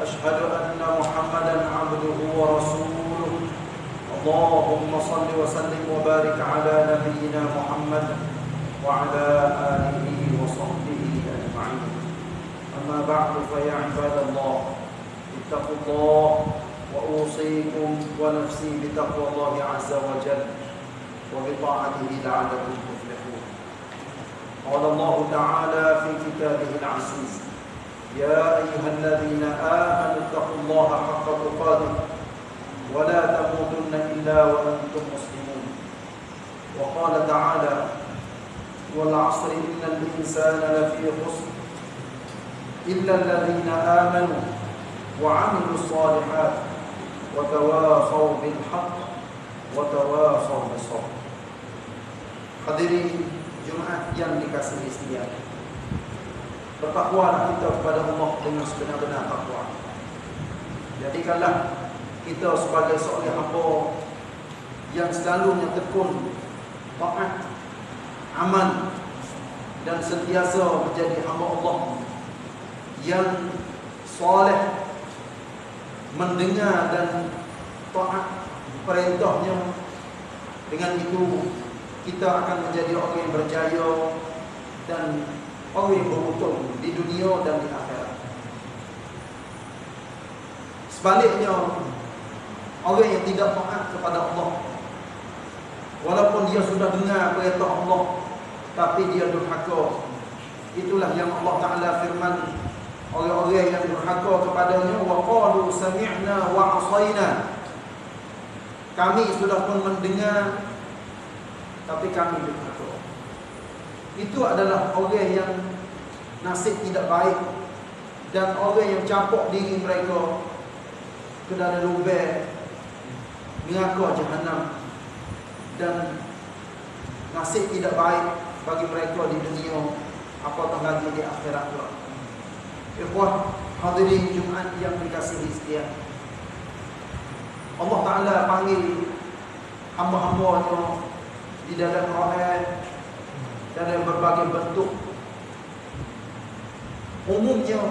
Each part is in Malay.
وأشهد أن محمدا عبده ورسوله. اللهم صل وسلم وبارك على نبينا محمد وعلى آله وصحبه أجمعين. أما بعد فيا عباد الله اتقوا الله وأوصيكم ونفسي بتقوى الله عز وجل وبطاعته لعلكم تفلحون. قال الله تعالى في كتابه العزيز يا أيها الذين آمنوا اتقوا الله حق تقاته ولا تموتن إلا وأنتم مسلمون وقال تعالى والعصر إن الإنسان لفي خسر إلا الذين آمنوا وعملوا الصالحات وتواصوا بالحق وتواصوا بالصبر Hadirin Jumaat yang dikasihi. Bertakwalah kita kepada Allah dengan sebenar-benar takwa. Jadikanlah kita sebagai seorang hamba yang selalunya tekun taat, aman dan sentiasa menjadi hamba Allah yang soleh mendengar dan taat perintahnya dengan itu kita akan menjadi orang yang berjaya dan orang yang beruntung di dunia dan di akhirat. Sebaliknya, orang yang tidak taat kepada Allah, walaupun dia sudah dengar perintah Allah, tapi dia durhaka. Itulah yang Allah Taala firman orang-orang yang durhaka kepadanya wa qalu sami'na wa 'asayna. Kami sudah pun mendengar tapi kami. Itu adalah orang yang nasib tidak baik dan orang yang capok diri mereka ke dalam lubang neraka jahanam dan nasib tidak baik bagi mereka di dunia apatah lagi di akhirat kelak. Ikhwah hadirin Jumaat yang dikasihi sekalian. Allah Taala panggil hamba-hambanya di dalam Quran dalam berbagai bentuk. Umumnya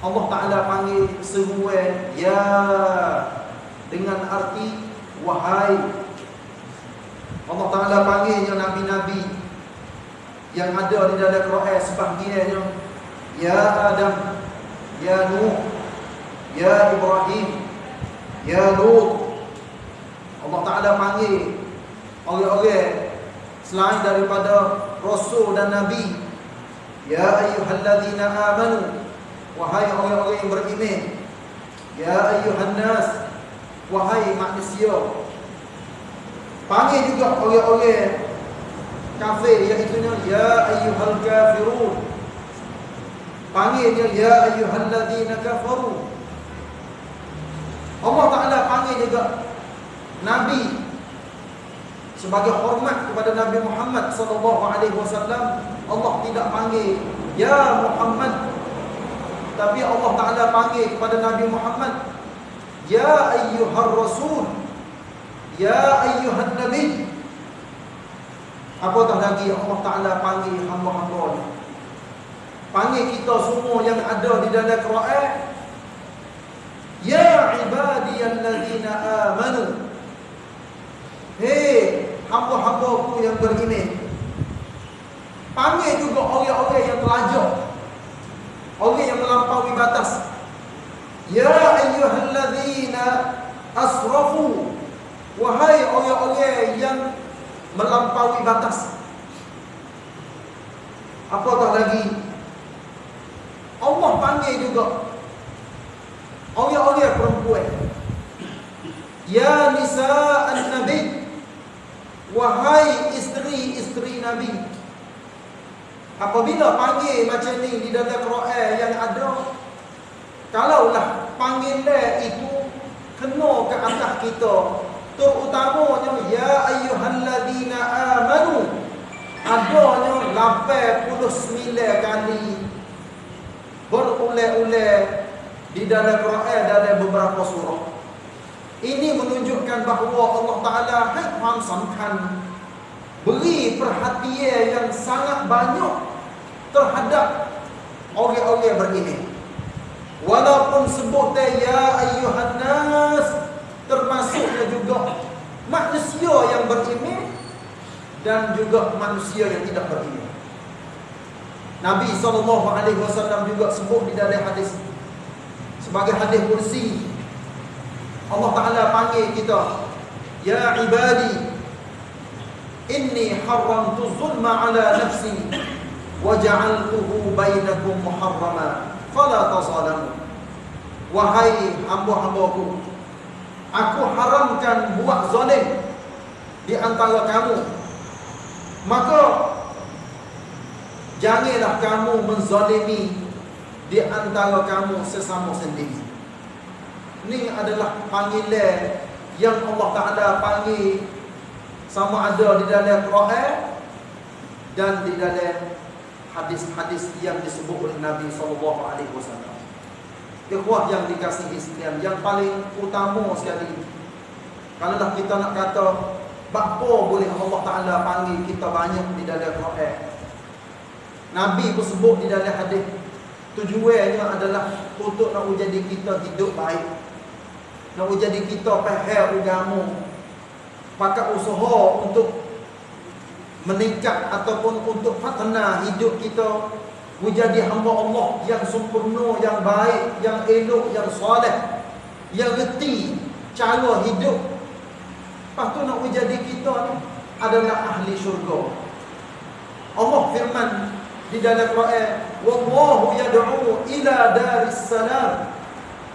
Allah Taala panggil seruan ya dengan arti wahai. Allah Taala panggilnya nabi-nabi yang ada di dalam Quran sebahagiannya ya Adam, ya Nuh, ya Ibrahim, ya Lut. Allah Taala panggil orang-orang selain daripada rasul dan nabi. Ya ayyuhalladzina amanu. Wahai orang-orang yang beriman. Ya ayyuhan nas wahai manusia. Panggil juga orang-orang kafir iaitu ya ayyuhal kafirun. Panggilnya ya ayyuhalladzina kafaru. Allah Taala panggil juga nabi sebagai hormat kepada Nabi Muhammad sallallahu alaihi wasallam Allah tidak panggil ya Muhammad. Tapi Allah Taala panggil kepada Nabi Muhammad ya ayyuhar rasul. Ya ayyuhan nabi. Apatah lagi Allah Taala panggil hamba-hamba panggil kita semua yang ada di dalam Quran ya ibadiyallazina amanu. Hei hamba-hambaku yang beriman Panggil juga orang-orang yang pelajar Orang yang melampaui batas. Ya ayyuhalladzina asrafu. Wahai orang-orang yang melampaui batas. Apatah lagi? Allah panggil juga Orang-orang perempuan. Ya nisa'an nabi Wahai isteri-isteri Nabi Apabila panggil macam ni di dalam Quran yang ada Kalaulah panggilan itu kena ke atas kita. Terutamanya Ya ayyuhalladina amanu Adanya 89 kali Berulang-ulang Di dalam Quran dalam beberapa surah Ini menunjukkan bahawa Allah Ta'ala Hikmah samkan Beri perhatian yang sangat banyak terhadap orang-orang beriman. Walaupun sebut ya ayyuhan nas termasuknya juga manusia yang beriman dan juga manusia yang tidak beriman. Nabi SAW juga sebut di dalam hadis sebagai hadis kursi Allah Taala panggil kita ya ibadi inni haramtu zulma ala nafsi waja'altuhu bainakum muharrama fala tazalamu. Wahai hamba-hambaku aku haramkan buat zalim di antara kamu. Maka janganlah kamu menzalimi di antara kamu sesama sendiri ini adalah panggilan yang Allah Taala panggil sama ada di dalam Quran dan di dalam hadis-hadis yang disebut oleh Nabi sallallahu alaihi wasallam. Ikhwah yang dikasihi sekalian, yang paling utama sekali kalau kita nak kata apa boleh Allah Taala panggil kita banyak di dalam Quran. Nabi pun sebut di dalam hadis tujuannya adalah untuk nak jadi kita hidup baik. Nak jadi kita faham agama. Pakai usaha untuk meningkat ataupun untuk fatna hidup kita menjadi hamba Allah yang sempurna, yang baik, yang elok, yang soleh, yang reti cara hidup. Lepas tu nak menjadi kita ni adalah ahli syurga. Allah firman di dalam Quran, "Wallahu yad'u ila daris salam."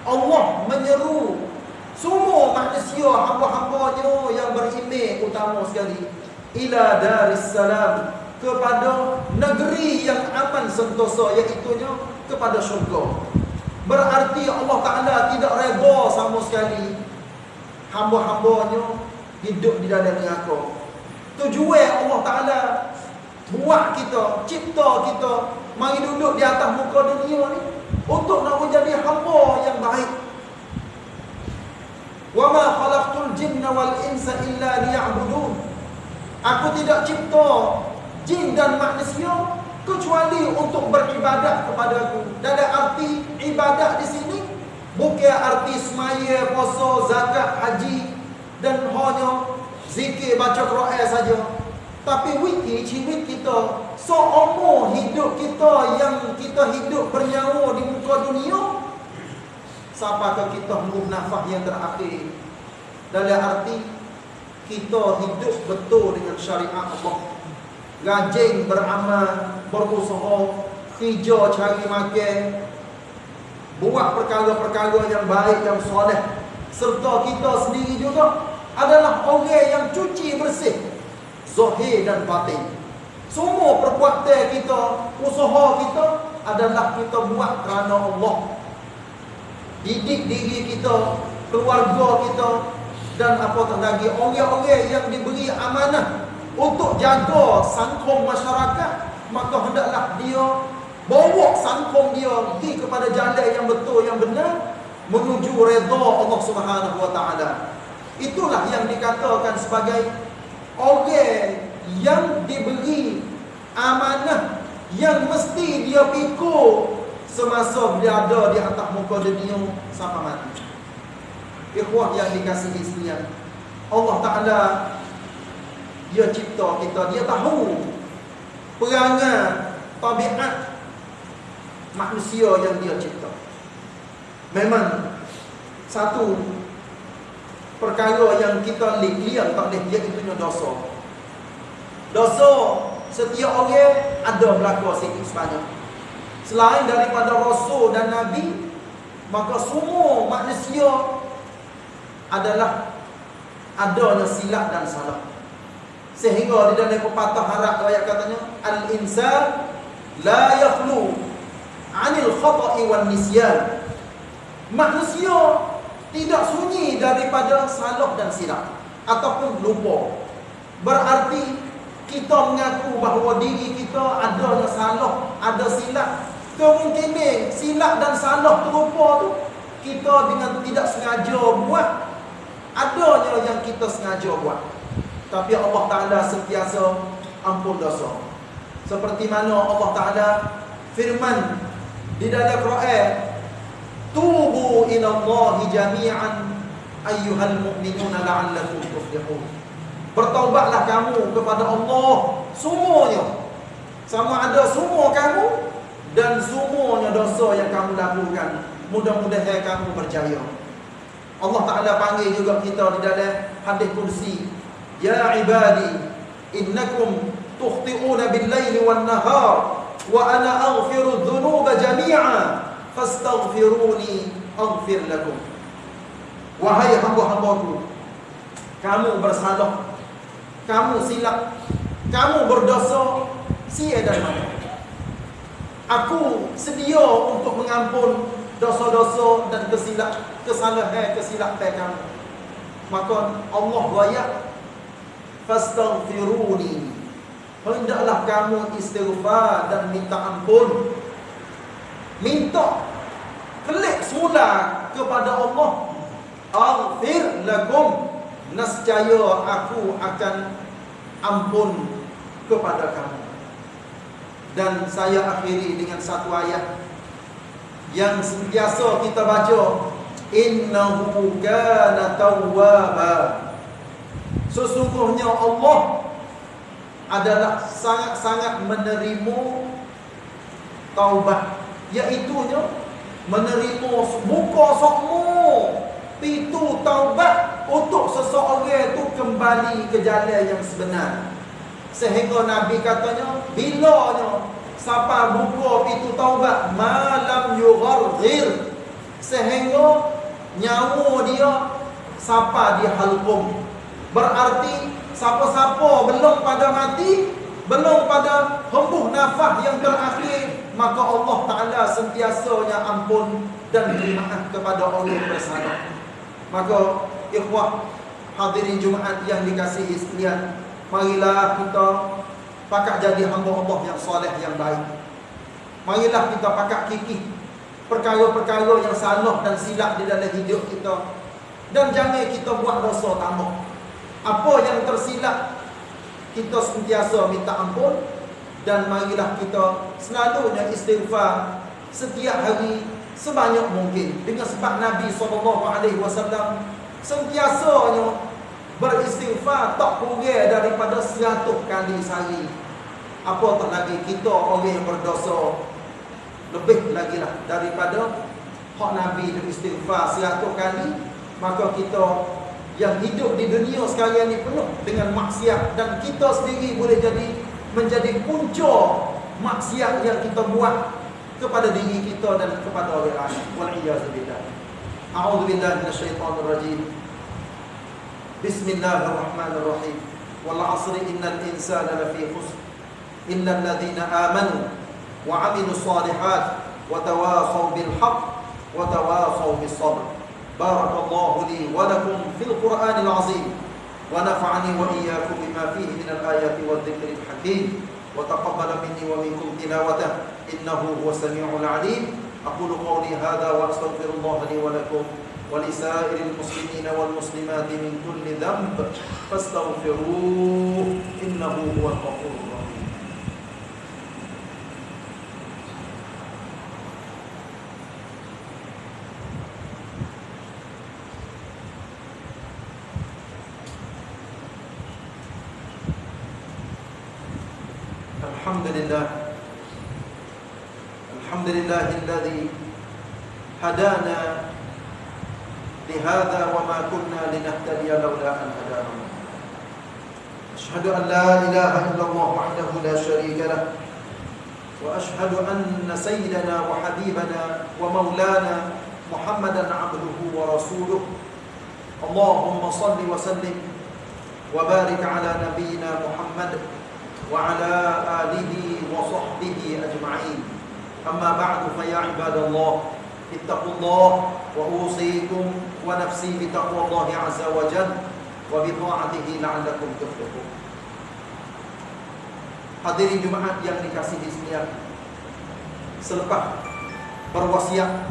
Allah menyeru semua manusia hamba-hambanya yang beriman utama sekali ila daris salam kepada negeri yang aman sentosa iaitu kepada syurga berarti Allah Taala tidak redha sama sekali hamba-hambanya hidup di dalam neraka tujuan Allah Taala buat kita cipta kita mari duduk di atas muka dunia ni untuk nak menjadi hamba yang baik wa ma khalaqtul jinna wal insa illa liya'budun Aku tidak cipta jin dan manusia kecuali untuk beribadat kepada aku. Dan ada arti ibadat di sini bukan arti semaya, puasa, zakat, haji dan hanya zikir baca Quran saja. Tapi wiki ciwit kita seumur hidup kita yang kita hidup bernyawa di muka dunia ke kita mengup nafas yang terakhir. Dalam arti kita hidup betul dengan syariat Allah. Rajin beramal, berusaha, kerja cari makan, buat perkara-perkara yang baik, yang soleh. Serta kita sendiri juga adalah orang yang cuci bersih. Zahir dan batin. Semua perbuatan kita, usaha kita adalah kita buat kerana Allah. Didik diri kita, keluarga kita, dan apatah lagi orang-orang yang diberi amanah untuk jaga sangkong masyarakat maka hendaklah dia bawa sangkong dia pergi kepada jalan yang betul yang benar menuju redha Allah Subhanahu wa taala itulah yang dikatakan sebagai orang yang diberi amanah yang mesti dia pikul semasa dia ada di atas muka dunia sampai mati Ikhwah yang dikasihi sekalian. Allah Taala dia cipta kita, dia tahu perangai tabiat manusia yang dia cipta. Memang satu perkara yang kita lihat tak boleh dia itu dosa. Dosa setiap orang ada berlaku sikit sebanyak. Selain daripada rasul dan nabi, maka semua manusia adalah adanya silap dan salah. Sehingga di dalam pepatah Arab ayat katanya al-insan la yakhlu 'anil khata'i wan nisyan. Manusia tidak sunyi daripada salah dan silap ataupun lupa. Berarti kita mengaku bahawa diri kita ada salah, ada silap. Kemungkinan silap dan salah terlupa tu kita dengan tidak sengaja buat adanya yang kita sengaja buat. Tapi Allah Taala sentiasa ampun dosa. Seperti mana Allah Taala firman di dalam Quran Tubu ila Allah jami'an ayyuhal mu'minuna la'allakum tuflihun. Bertaubatlah kamu kepada Allah semuanya. Sama ada semua kamu dan semuanya dosa yang kamu lakukan. Mudah-mudahan kamu berjaya. Allah Taala panggil juga kita di dalam hadis kursi. Ya ibadi, innakum tukhti'una bil-laili wan-nahar wa ana aghfiru dhunuba jami'a fastaghfiruni aghfir lakum wahai hamba-hambaku kamu bersalah kamu silap. Kamu berdosa. Sia dan mana aku sedia untuk mengampun dosa-dosa dan kesilap kesalahan kesilapan kamu. Maka Allah layak fastaghfiruni. Hendaklah kamu istighfar dan minta ampun. Minta kelik semula kepada Allah. Aghfir lakum nescaya aku akan ampun kepada kamu. Dan saya akhiri dengan satu ayat yang sentiasa kita baca. Innahu kana tawwaba. Sesungguhnya Allah adalah sangat-sangat menerima taubat. Iaitunya menerima buka semua pintu taubat untuk seseorang itu kembali ke jalan yang sebenar. Sehingga Nabi katanya, bilanya siapa buka pintu taubat malam yugharghir sehingga nyawa dia siapa dia halkum. Berarti siapa-siapa belum pada mati, belum pada hembuh nafas yang terakhir maka Allah Ta'ala sentiasanya ampun dan maaf kepada orang bersalah. Maka ikhwah hadirin Jumaat yang dikasihi sekalian, marilah kita pakak jadi hamba Allah yang soleh yang baik. Marilah kita pakak kikih perkara-perkara yang salah dan silap di dalam hidup kita. Dan jangan kita buat dosa tambah. Apa yang tersilap, kita sentiasa minta ampun dan marilah kita selalunya istighfar setiap hari sebanyak mungkin dengan sebab Nabi SAW sentiasanya beristighfar tak kurang daripada 100 kali sehari apatah lagi kita orang yang berdosa lebih lagi lah daripada hak Nabi beristighfar 100 kali maka kita yang hidup di dunia sekarang ini penuh dengan maksiat dan kita sendiri boleh jadi menjadi punca maksiat yang kita buat kepada diri kita dan kepada orang lain. Wal iyaz billah. أعوذ بالله من الشيطان الرجيم. بسم الله الرحمن الرحيم. والعصر إن الإنسان لفي خسر. إلا الذين آمنوا وعملوا الصالحات وتواصوا بالحق وتواصوا بالصبر. بارك الله لي ولكم في القرآن العظيم. ونفعني وإياكم بما فيه من الآيات والذكر الحكيم. وتقبل مني ومنكم تلاوته. إنه هو السميع العليم. أقول قولي هذا وأستغفر الله لي ولكم ولسائر المسلمين والمسلمات من كل ذنب فاستغفروه إنه هو الغفور الرحيم. أشهد أن لا إله إلا الله وحده لا شريك له وأشهد أن سيدنا وحبيبنا ومولانا محمدا عبده ورسوله. اللهم صل وسلم وبارك على نبينا محمد وعلى آله وصحبه أجمعين. أما بعد فيا عباد الله اتقوا الله وأوصيكم ونفسي بتقوى الله عز وجل. وبطاعته لعلكم تفلحون Hadirin Jumaat yang dikasihi sekalian Selepas berwasiat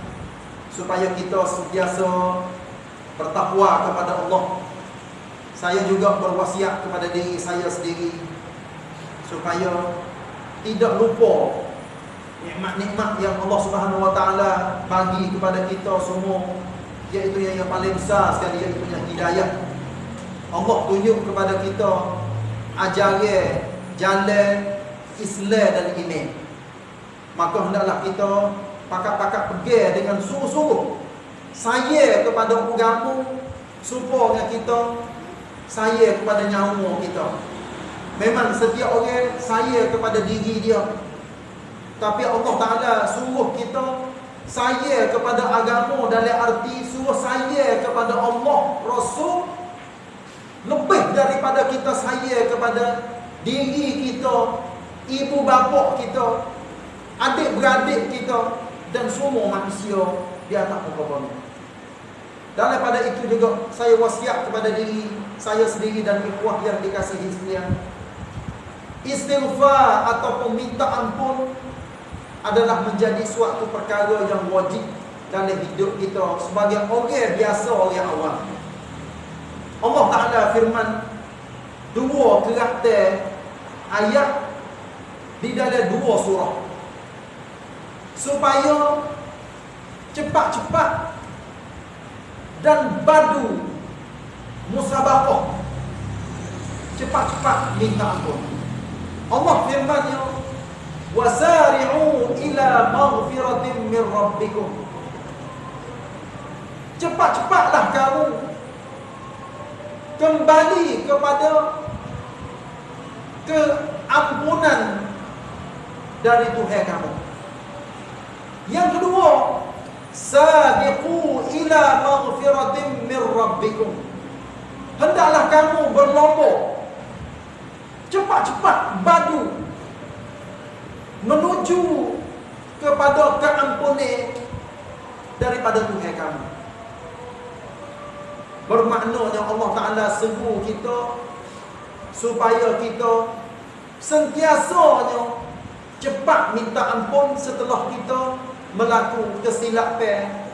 Supaya kita sentiasa bertakwa kepada Allah Saya juga berwasiat kepada diri saya sendiri Supaya tidak lupa nikmat-nikmat yang Allah Subhanahu Wa Taala bagi kepada kita semua iaitu yang, yang paling besar sekali iaitu yang hidayah. Allah tunjuk kepada kita ajaran jalan Islam dan iman. Maka hendaklah kita pakat-pakat pergi dengan sungguh-sungguh saya kepada agama supaya kita saya kepada nyawa kita. Memang setiap orang saya kepada diri dia tapi Allah Ta'ala suruh kita Saya kepada agama dalam arti Suruh saya kepada Allah Rasul Lebih daripada kita saya kepada Diri kita Ibu bapa kita Adik-beradik kita Dan semua manusia Di atas muka bumi Daripada itu juga Saya wasiat kepada diri Saya sendiri dan ikhwah yang dikasihi sekalian Istighfar ataupun minta ampun adalah menjadi suatu perkara yang wajib dalam hidup kita sebagai orang biasa orang awam. Allah Taala firman dua kerata ayat di dalam dua surah. Supaya cepat-cepat dan badu musabaqah cepat-cepat minta ampun. Allah firman-Nya wasari'u ila maghfiratin min rabbikum. Cepat-cepatlah kamu kembali kepada keampunan dari Tuhan kamu. Yang kedua sabiqu ila maghfiratin min rabbikum. Hendaklah kamu berlomba cepat-cepat badu menuju kepada keampunan daripada Tuhan kamu. Bermaknanya Allah Taala seru kita supaya kita sentiasanya cepat minta ampun setelah kita melakukan kesilapan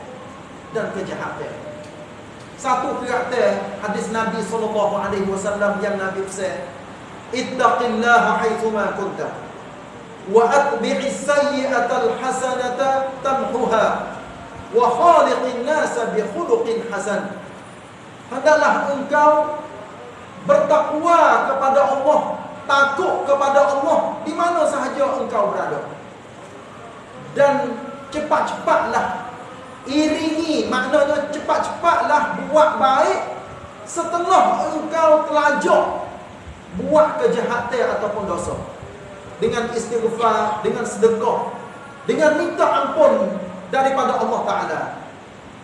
dan kejahatan. Satu kata hadis Nabi wasallam yang Nabi pesan, "Ittaqillaha haitsu ma kunta." wa atbi'i sayyi'atal hasanata tamhuha wa khaliqin nasa bi khuluqin hasan hendaklah engkau bertakwa kepada Allah takut kepada Allah di mana sahaja engkau berada dan cepat-cepatlah iringi maknanya cepat-cepatlah buat baik setelah engkau telajak buat kejahatan ataupun dosa dengan istighfar, dengan sedekah, dengan minta ampun daripada Allah Taala.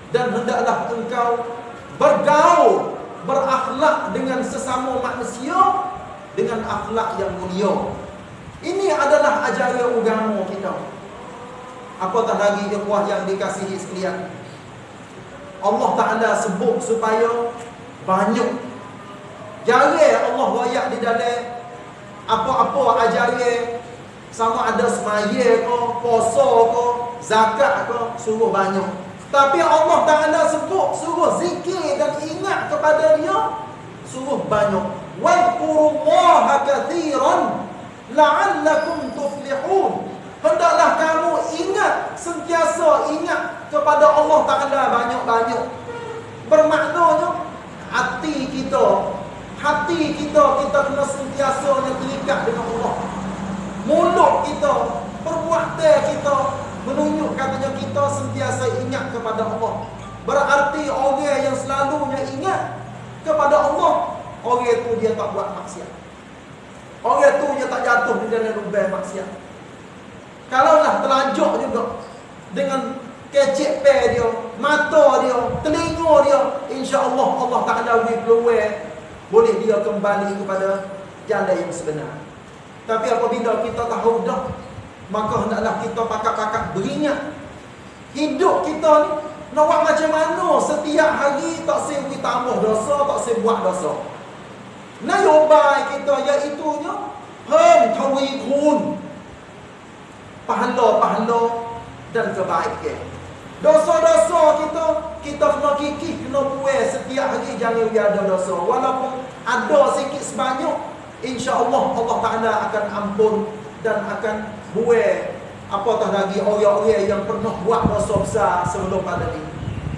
Dan hendaklah engkau bergaul, berakhlak dengan sesama manusia dengan akhlak yang mulia. Ini adalah ajaran agama kita. Apatah lagi ikhwah yang dikasihi sekalian. Allah Taala sebut supaya banyak Jangan Allah wayak di dalam apa-apa ajaran sama ada semaya ke, puasa ke, zakat ke, suruh banyak. Tapi Allah Taala sebut suruh zikir dan ingat kepada dia suruh banyak. Wadhkurullaha katsiran la'allakum tuflihun. Hendaklah kamu ingat sentiasa ingat kepada Allah Taala banyak-banyak. Bermaknanya hati kita Hati kita, kita kena sentiasa terikat dengan Allah. Mulut kita, perbuatan kita menunjuk katanya kita sentiasa ingat kepada Allah. Berarti orang yang selalunya ingat kepada Allah, orang itu dia tak buat maksiat. Orang itu dia tak jatuh di dalam lubang maksiat. Kalaulah telanjur juga dengan kecik pe dia, mata dia, telinga dia, insya-Allah Allah Taala will keluar boleh dia kembali kepada jalan yang sebenar. Tapi apabila kita tahu dah Maka hendaklah kita pakat-pakat beringat. Hidup kita ni Nak buat macam mana? Setiap hari tak sewi tambah dosa Tak sewi buat dosa. Nayobai kita. Iaitunya Hem tawi kun Pahala-pahala Dan kebaikan. Dosa-dosa kita Kita kena kikih Kena puas. Setiap hari Jangan ada dosa. Walaupun ada sikit sebanyak InsyaAllah Allah Ta'ala akan ampun Dan akan buat Apatah lagi orang-orang yang pernah buat dosa besar sebelum pada ni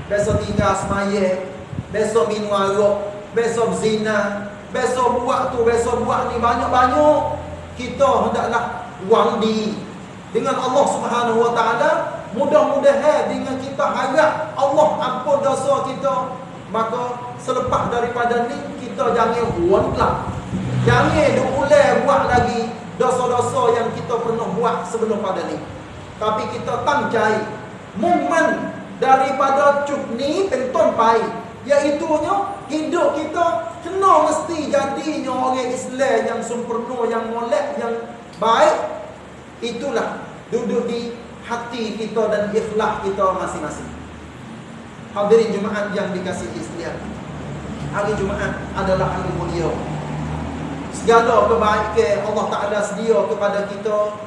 Besok tinggal semaya Besok minum arak Besok zina Besok buat tu, besok buat ni banyak-banyak. Kita hendaklah wandi Dengan Allah Subhanahu Wa Ta'ala Mudah-mudahan dengan kita harap Allah ampun dosa kita Maka selepas daripada ni Kita jangan wandlah Jangan diulang buat lagi dosa-dosa yang kita pernah buat sebelum pada ni. Tapi kita tangcai momen daripada cuk ni penton pai iaitunya hidup kita kena mesti jadinya orang Islam yang sempurna yang molek yang baik. Itulah duduk di hati kita dan ikhlas kita masing-masing. Hadirin Jumaat yang dikasihi sekalian. Hari Jumaat adalah hari mulia segala kebaikan Allah Ta'ala sedia kepada kita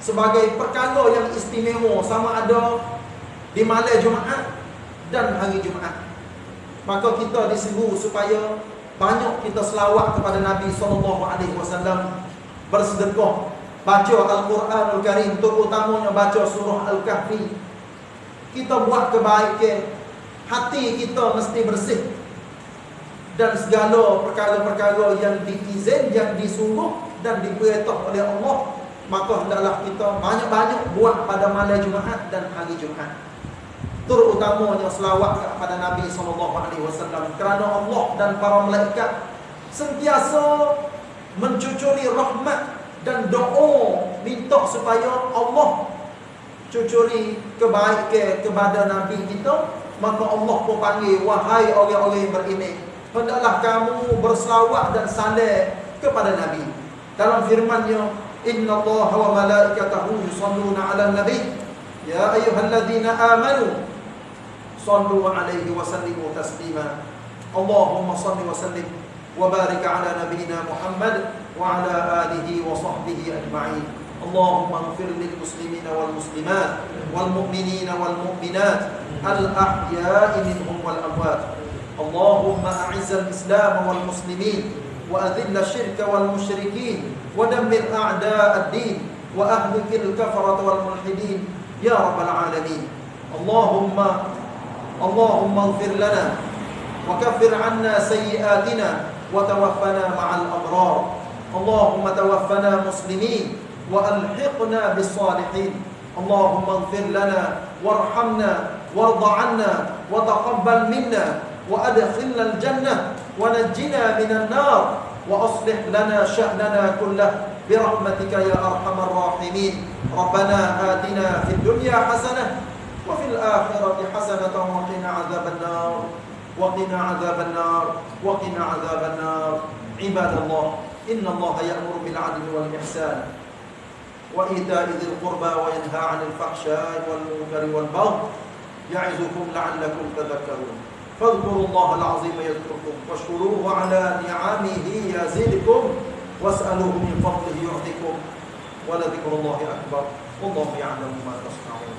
sebagai perkara yang istimewa. Sama ada di malam Jumaat dan hari Jumaat. Maka kita disuruh supaya banyak kita selawat kepada Nabi SAW bersedekah baca Al-Quran Al-Karim terutamanya baca surah Al-Kahfi. Kita buat kebaikan. Hati kita mesti bersih dan segala perkara-perkara yang diizin, yang disuruh dan diperintah oleh Allah maka hendaklah kita banyak-banyak buat pada malam Jumaat dan hari Jumaat. Terutamanya selawat kepada Nabi SAW kerana Allah dan para malaikat sentiasa mencucuri rahmat dan doa minta supaya Allah cucuri kebaikan kepada Nabi kita maka Allah pun panggil wahai orang-orang yang beriman hendaklah kamu berselawat dan salat kepada Nabi. Dalam firman-Nya, "Inna Allah wa malaikatahu yusalluna 'alan nabi." Ya ayyuhalladzina amanu sallu 'alaihi wa sallimu taslima. Allahumma salli wa sallim wa barik 'ala nabiyyina Muhammad wa 'ala alihi wa sahbihi ajma'in. Allahumma ighfir lil muslimina wal muslimat wal mu'minina wal اللهم أعز الإسلام والمسلمين وأذل الشرك والمشركين ودمر أعداء الدين وأهلك الكفرة والملحدين يا رب العالمين. اللهم اللهم اغفر لنا وكفر عنا سيئاتنا وتوفنا مع الأبرار. اللهم توفنا مسلمين وألحقنا بالصالحين. اللهم اغفر لنا وارحمنا وارض عنا وتقبل منا. وأدخلنا الجنة ونجنا من النار وأصلح لنا شأننا كله. برحمتك يا أرحم الراحمين. ربنا آتنا في الدنيا حسنة وفي الآخرة حسنة وقنا عذاب النار. وقنا عذاب النار. وقنا عذاب النار. عباد الله إن الله يأمر بالعدل والإحسان وإيتاء ذي القربى وينهى عن الفحشاء والمنكر والبغي يعظكم لعلكم تذكرون. فاذكروا الله العظيم يذكركم واشكروه على نعمه يزدكم واسألوه من فضله يعطيكم ولذكر الله أكبر والله يعلم ما تصنعون.